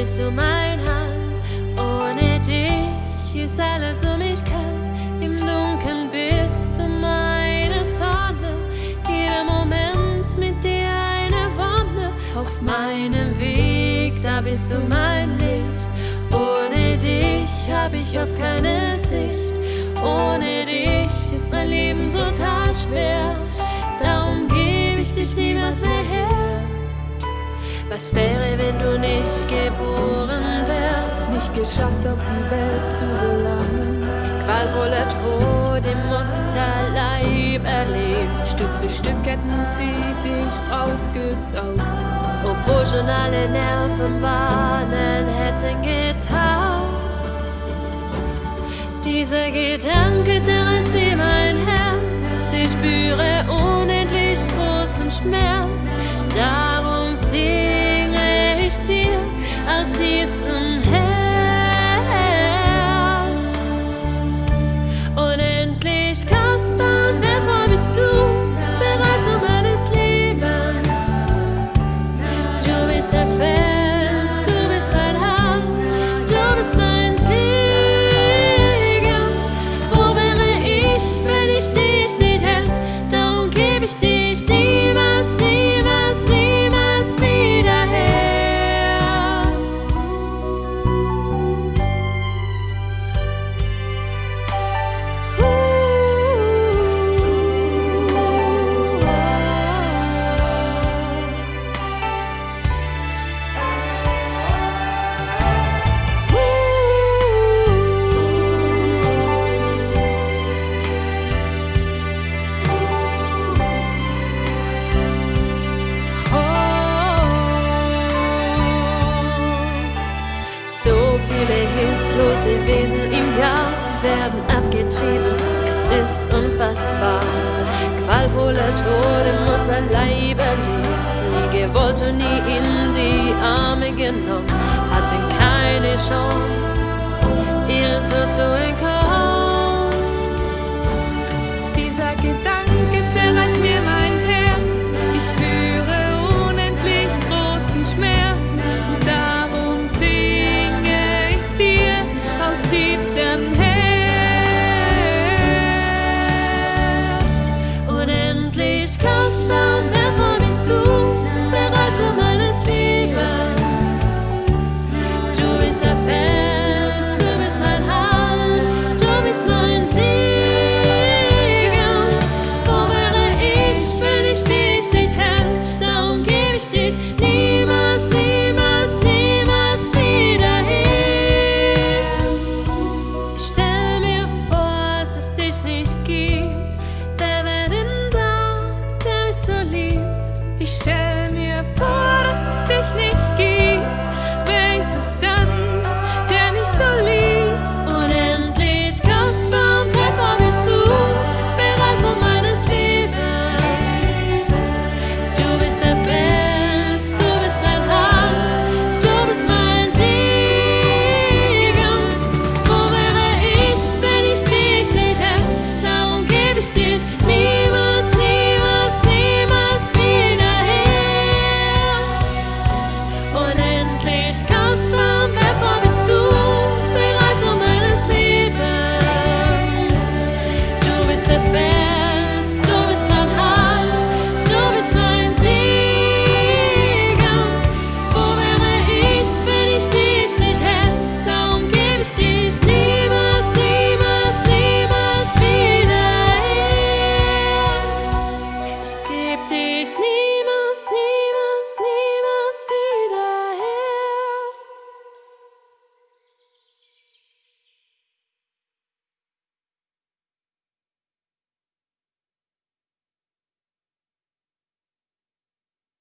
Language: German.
bist du mein Hand. Ohne dich ist alles um mich kalt. Im Dunkeln bist du meine Sonne. Jeder Moment mit dir eine Wonne. Auf meinem Weg, da bist du mein Licht. Ohne dich hab ich oft keine Sicht. Ohne dich ist mein Leben total schwer. Darum gebe ich dich niemals mehr. Was wäre, wenn du nicht geboren wärst? Nicht geschafft, auf die Welt zu gelangen. Qualvoller Tod im Mutterleib erlebt. Stück für Stück hätten sie dich rausgesaugt. Obwohl schon alle Nerven warnen hätten getaugt. Dieser Gedanke zerreißt wie mein Herz. Ich spüre unendlich großen Schmerz. I'll see you somehow. Viele hilflose Wesen im Jahr werden abgetrieben, es ist unfassbar. Qualvoller Tod im Mutterleib erlebt, nie gewollt und nie in die Arme genommen, hatten keine Chance, leaves them.